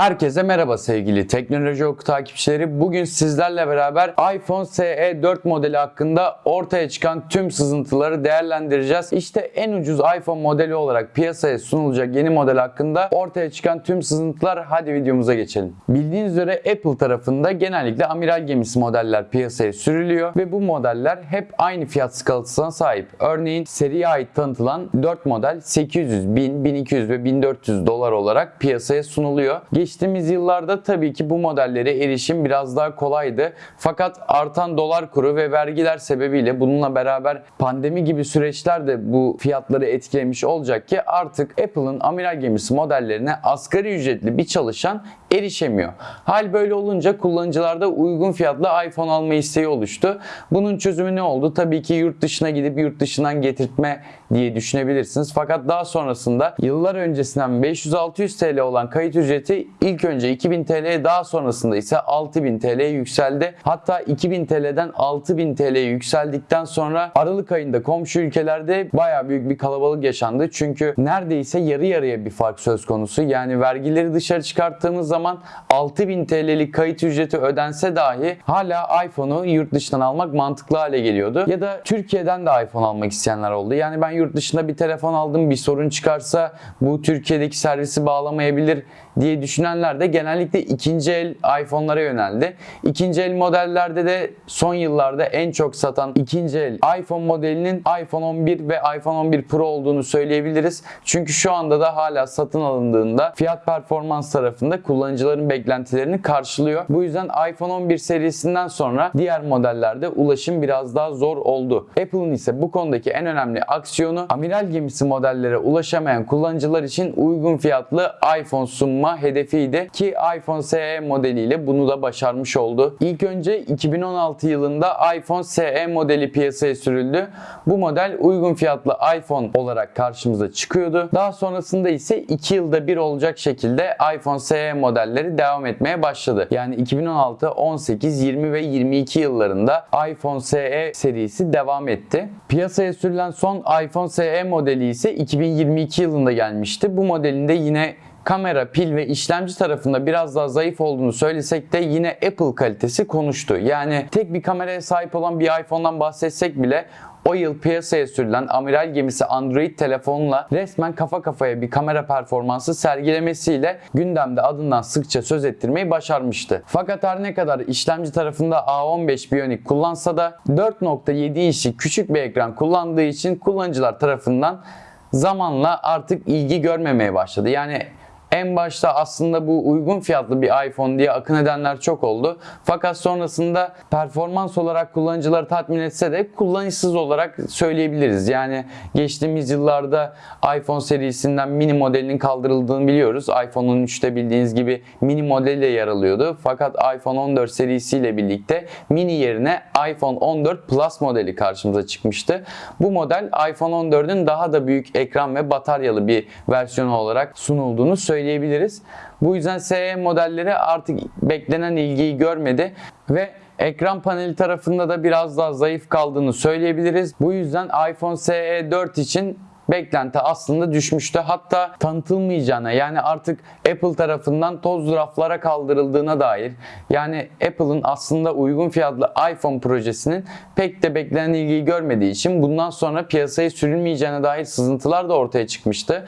Herkese merhaba sevgili Teknoloji Oku takipçileri. Bugün sizlerle beraber iPhone SE 4 modeli hakkında ortaya çıkan tüm sızıntıları değerlendireceğiz. İşte en ucuz iPhone modeli olarak piyasaya sunulacak yeni model hakkında ortaya çıkan tüm sızıntılar. Hadi videomuza geçelim. Bildiğiniz üzere Apple tarafında genellikle amiral gemisi modeller piyasaya sürülüyor ve bu modeller hep aynı fiyat skalasına sahip. Örneğin seriye ait tanıtılan 4 model 800, 1000, 1200 ve 1400 dolar olarak piyasaya sunuluyor. Geçtiğimiz yıllarda tabii ki bu modellere erişim biraz daha kolaydı. Fakat artan dolar kuru ve vergiler sebebiyle bununla beraber pandemi gibi süreçler de bu fiyatları etkilemiş olacak ki artık Apple'ın amiral gemisi modellerine asgari ücretli bir çalışan erişemiyor. Hal böyle olunca kullanıcılarda uygun fiyatlı iPhone alma isteği oluştu. Bunun çözümü ne oldu? Tabii ki yurt dışına gidip yurt dışından getirtme diye düşünebilirsiniz. Fakat daha sonrasında yıllar öncesinden 500-600 TL olan kayıt ücreti ilk önce 2000 TL'ye daha sonrasında ise 6000 TL'ye yükseldi. Hatta 2000 TL'den 6000 TL'ye yükseldikten sonra Aralık ayında komşu ülkelerde baya büyük bir kalabalık yaşandı. Çünkü neredeyse yarı yarıya bir fark söz konusu. Yani vergileri dışarı çıkarttığımız zaman 6000 TL'lik kayıt ücreti ödense dahi hala iPhone'u yurt dışından almak mantıklı hale geliyordu. Ya da Türkiye'den de iPhone almak isteyenler oldu. Yani ben yurt dışında bir telefon aldım bir sorun çıkarsa bu Türkiye'deki servisi bağlamayabilir diye düşünenler de genellikle ikinci el iPhone'lara yöneldi. İkinci el modellerde de son yıllarda en çok satan ikinci el iPhone modelinin iPhone 11 ve iPhone 11 Pro olduğunu söyleyebiliriz. Çünkü şu anda da hala satın alındığında fiyat performans tarafında kullanıcıların beklentilerini karşılıyor. Bu yüzden iPhone 11 serisinden sonra diğer modellerde ulaşım biraz daha zor oldu. Apple'ın ise bu konudaki en önemli aksiyonu amiral gemisi modellere ulaşamayan kullanıcılar için uygun fiyatlı iPhone sunma hedefiydi ki iPhone SE modeliyle bunu da başarmış oldu. İlk önce 2016 yılında iPhone SE modeli piyasaya sürüldü. Bu model uygun fiyatlı iPhone olarak karşımıza çıkıyordu. Daha sonrasında ise 2 yılda bir olacak şekilde iPhone SE modelleri devam etmeye başladı. Yani 2016, 18, 20 ve 22 yıllarında iPhone SE serisi devam etti. Piyasaya sürülen son iPhone SE modeli ise 2022 yılında gelmişti. Bu modelinde yine kamera, pil ve işlemci tarafında biraz daha zayıf olduğunu söylesek de yine Apple kalitesi konuştu. Yani tek bir kameraya sahip olan bir iPhone'dan bahsetsek bile o yıl piyasaya sürülen amiral gemisi Android telefonla resmen kafa kafaya bir kamera performansı sergilemesiyle gündemde adından sıkça söz ettirmeyi başarmıştı. Fakat her ne kadar işlemci tarafında A15 Bionic kullansa da 4.7 inçlik küçük bir ekran kullandığı için kullanıcılar tarafından zamanla artık ilgi görmemeye başladı. Yani en başta aslında bu uygun fiyatlı bir iPhone diye akın edenler çok oldu. Fakat sonrasında performans olarak kullanıcıları tatmin etse de kullanışsız olarak söyleyebiliriz. Yani geçtiğimiz yıllarda iPhone serisinden mini modelinin kaldırıldığını biliyoruz. iPhone 13'te bildiğiniz gibi mini modeliyle yer alıyordu. Fakat iPhone 14 serisiyle birlikte mini yerine iPhone 14 Plus modeli karşımıza çıkmıştı. Bu model iPhone 14'ün daha da büyük ekran ve bataryalı bir versiyonu olarak sunulduğunu söyleyebiliriz söyleyebiliriz. Bu yüzden SE modelleri artık beklenen ilgiyi görmedi ve ekran paneli tarafında da biraz daha zayıf kaldığını söyleyebiliriz. Bu yüzden iPhone SE 4 için beklenti aslında düşmüştü. Hatta tanıtılmayacağına yani artık Apple tarafından toz raflara kaldırıldığına dair yani Apple'ın aslında uygun fiyatlı iPhone projesinin pek de beklenen ilgiyi görmediği için bundan sonra piyasaya sürülmeyeceğine dair sızıntılar da ortaya çıkmıştı.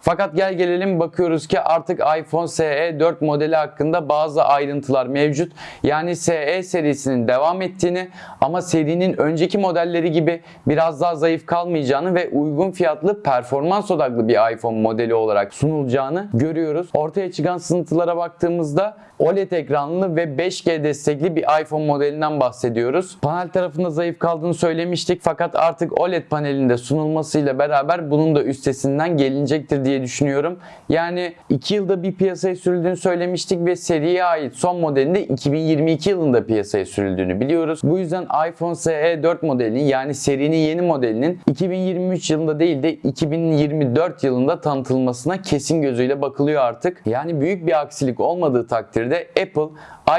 Fakat gel gelelim bakıyoruz ki artık iPhone SE 4 modeli hakkında bazı ayrıntılar mevcut. Yani SE serisinin devam ettiğini ama serinin önceki modelleri gibi biraz daha zayıf kalmayacağını ve uygun fiyatlı performans odaklı bir iPhone modeli olarak sunulacağını görüyoruz. Ortaya çıkan sızıntılara baktığımızda OLED ekranlı ve 5G destekli bir iPhone modelinden bahsediyoruz. Panel tarafında zayıf kaldığını söylemiştik fakat artık OLED panelinde sunulmasıyla beraber bunun da üstesinden gelinecektir diye düşünüyorum. Yani 2 yılda bir piyasaya sürüldüğünü söylemiştik ve seriye ait son modelinde 2022 yılında piyasaya sürüldüğünü biliyoruz. Bu yüzden iPhone SE 4 modelinin yani serinin yeni modelinin 2023 yılında değil de 2024 yılında tanıtılmasına kesin gözüyle bakılıyor artık. Yani büyük bir aksilik olmadığı takdirde Apple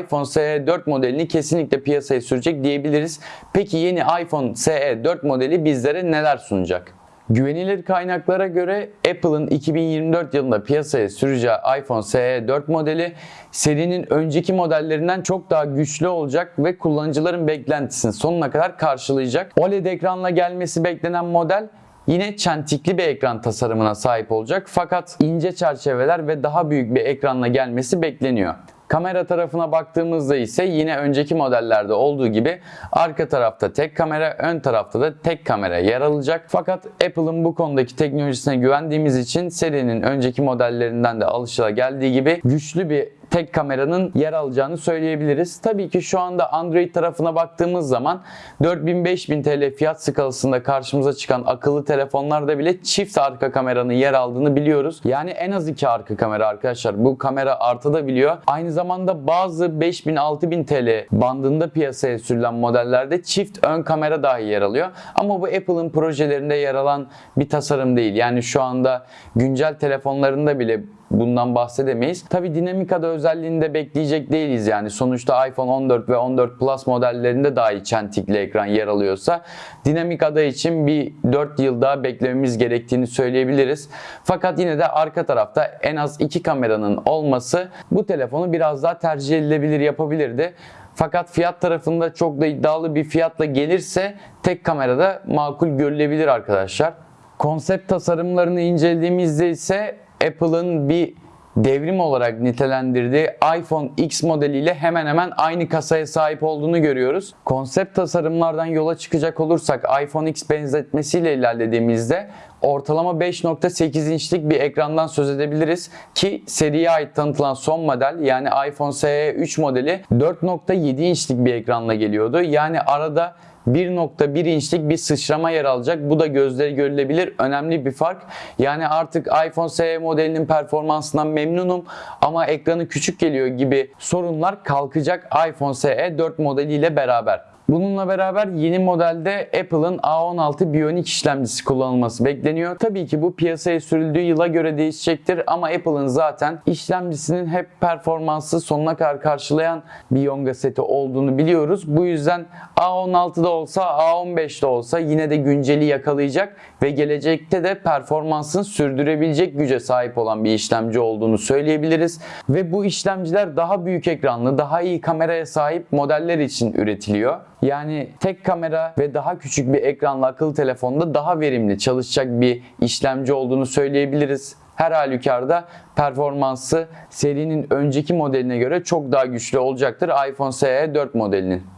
iPhone SE 4 modelini kesinlikle piyasaya sürecek diyebiliriz. Peki yeni iPhone SE 4 modeli bizlere neler sunacak? Güvenilir kaynaklara göre Apple'ın 2024 yılında piyasaya süreceği iPhone SE 4 modeli serinin önceki modellerinden çok daha güçlü olacak ve kullanıcıların beklentisini sonuna kadar karşılayacak. OLED ekranla gelmesi beklenen model Yine çentikli bir ekran tasarımına sahip olacak fakat ince çerçeveler ve daha büyük bir ekranla gelmesi bekleniyor. Kamera tarafına baktığımızda ise yine önceki modellerde olduğu gibi arka tarafta tek kamera, ön tarafta da tek kamera yer alacak. Fakat Apple'ın bu konudaki teknolojisine güvendiğimiz için serinin önceki modellerinden de alışılageldiği gibi güçlü bir tek kameranın yer alacağını söyleyebiliriz. Tabii ki şu anda Android tarafına baktığımız zaman 4000-5000 TL fiyat skalasında karşımıza çıkan akıllı telefonlarda bile çift arka kameranın yer aldığını biliyoruz. Yani en az iki arka kamera arkadaşlar. Bu kamera artabiliyor. Aynı zamanda bazı 5000-6000 TL bandında piyasaya sürülen modellerde çift ön kamera dahi yer alıyor. Ama bu Apple'ın projelerinde yer alan bir tasarım değil. Yani şu anda güncel telefonlarında bile bundan bahsedemeyiz. Tabi dinamikada özelliğinde bekleyecek değiliz yani. Sonuçta iPhone 14 ve 14 Plus modellerinde dahi çentikli ekran yer alıyorsa dinamik ada için bir 4 yıl daha beklememiz gerektiğini söyleyebiliriz. Fakat yine de arka tarafta en az 2 kameranın olması bu telefonu biraz daha tercih edilebilir yapabilirdi. Fakat fiyat tarafında çok da iddialı bir fiyatla gelirse tek kamerada makul görülebilir arkadaşlar. Konsept tasarımlarını incelediğimizde ise Apple'ın bir devrim olarak nitelendirdiği iPhone X modeliyle hemen hemen aynı kasaya sahip olduğunu görüyoruz. Konsept tasarımlardan yola çıkacak olursak iPhone X benzetmesiyle ilerlediğimizde ortalama 5.8 inçlik bir ekrandan söz edebiliriz ki seriye ait tanıtılan son model yani iPhone SE 3 modeli 4.7 inçlik bir ekranla geliyordu. Yani arada 1.1 inçlik bir sıçrama yer alacak. Bu da gözleri görülebilir önemli bir fark. Yani artık iPhone SE modelinin performansından memnunum ama ekranı küçük geliyor gibi sorunlar kalkacak iPhone SE 4 modeliyle beraber. Bununla beraber yeni modelde Apple'ın A16 Bionic işlemcisi kullanılması bekleniyor. Tabii ki bu piyasaya sürüldüğü yıla göre değişecektir ama Apple'ın zaten işlemcisinin hep performansı sonuna kadar karşılayan bir Yonga seti olduğunu biliyoruz. Bu yüzden A16'da olsa A15'de olsa yine de günceli yakalayacak ve gelecekte de performansını sürdürebilecek güce sahip olan bir işlemci olduğunu söyleyebiliriz. Ve bu işlemciler daha büyük ekranlı, daha iyi kameraya sahip modeller için üretiliyor. Yani tek kamera ve daha küçük bir ekranlı akıllı telefonda daha verimli çalışacak bir işlemci olduğunu söyleyebiliriz. Her halükarda performansı serinin önceki modeline göre çok daha güçlü olacaktır iPhone SE 4 modelinin.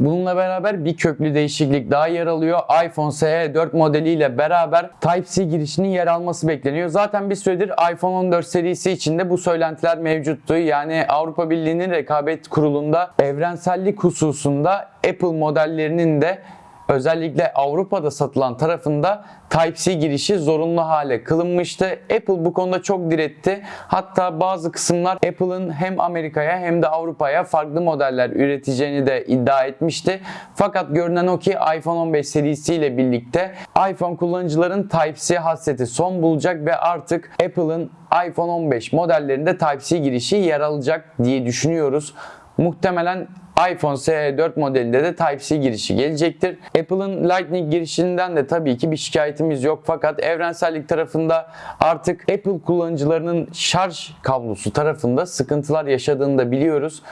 Bununla beraber bir köklü değişiklik daha yer alıyor. iPhone SE 4 modeliyle beraber Type-C girişinin yer alması bekleniyor. Zaten bir süredir iPhone 14 serisi içinde bu söylentiler mevcuttu. Yani Avrupa Birliği'nin rekabet kurulunda evrensellik hususunda Apple modellerinin de özellikle Avrupa'da satılan tarafında Type-C girişi zorunlu hale kılınmıştı. Apple bu konuda çok diretti. Hatta bazı kısımlar Apple'ın hem Amerika'ya hem de Avrupa'ya farklı modeller üreteceğini de iddia etmişti. Fakat görünen o ki iPhone 15 serisiyle birlikte iPhone kullanıcıların Type-C hasreti son bulacak ve artık Apple'ın iPhone 15 modellerinde Type-C girişi yer alacak diye düşünüyoruz. Muhtemelen iPhone SE 4 modelinde de Type-C girişi gelecektir. Apple'ın Lightning girişinden de tabii ki bir şikayetimiz yok fakat evrensellik tarafında artık Apple kullanıcılarının şarj kablosu tarafında sıkıntılar yaşadığını da biliyoruz.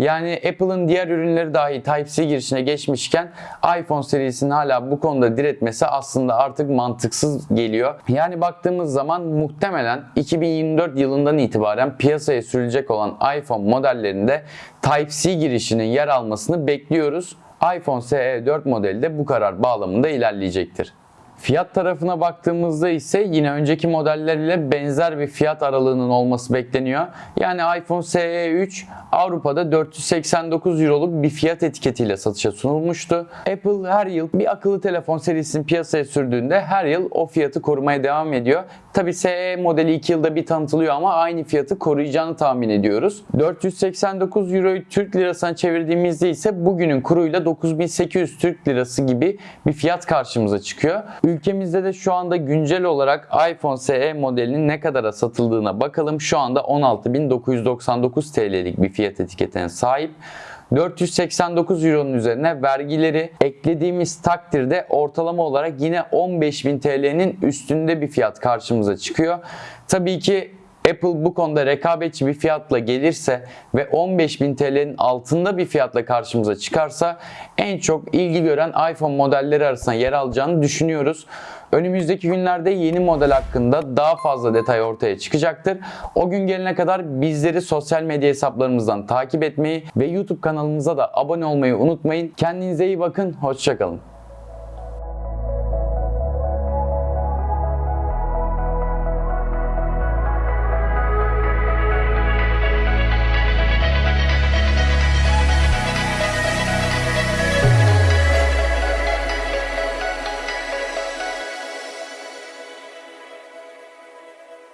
Yani Apple'ın diğer ürünleri dahi Type-C girişine geçmişken iPhone serisinin hala bu konuda diretmesi aslında artık mantıksız geliyor. Yani baktığımız zaman muhtemelen 2024 yılından itibaren piyasaya sürülecek olan iPhone modellerinde Type-C girişinin yer almasını bekliyoruz. iPhone SE 4 modeli de bu karar bağlamında ilerleyecektir. Fiyat tarafına baktığımızda ise yine önceki modellerle benzer bir fiyat aralığının olması bekleniyor. Yani iPhone SE 3 Avrupa'da 489 Euro'luk bir fiyat etiketiyle satışa sunulmuştu. Apple her yıl bir akıllı telefon serisini piyasaya sürdüğünde her yıl o fiyatı korumaya devam ediyor. Tabi SE modeli 2 yılda bir tanıtılıyor ama aynı fiyatı koruyacağını tahmin ediyoruz. 489 Euro'yu Türk lirasına çevirdiğimizde ise bugünün kuruyla 9800 Türk lirası gibi bir fiyat karşımıza çıkıyor. Ülkemizde de şu anda güncel olarak iPhone SE modelinin ne kadara satıldığına bakalım. Şu anda 16.999 TL'lik bir fiyat etiketine sahip. 489 Euro'nun üzerine vergileri eklediğimiz takdirde ortalama olarak yine 15.000 TL'nin üstünde bir fiyat karşımıza çıkıyor. Tabii ki Apple bu konuda rekabetçi bir fiyatla gelirse ve 15.000 TL'nin altında bir fiyatla karşımıza çıkarsa en çok ilgi gören iPhone modelleri arasında yer alacağını düşünüyoruz. Önümüzdeki günlerde yeni model hakkında daha fazla detay ortaya çıkacaktır. O gün gelene kadar bizleri sosyal medya hesaplarımızdan takip etmeyi ve YouTube kanalımıza da abone olmayı unutmayın. Kendinize iyi bakın, hoşçakalın.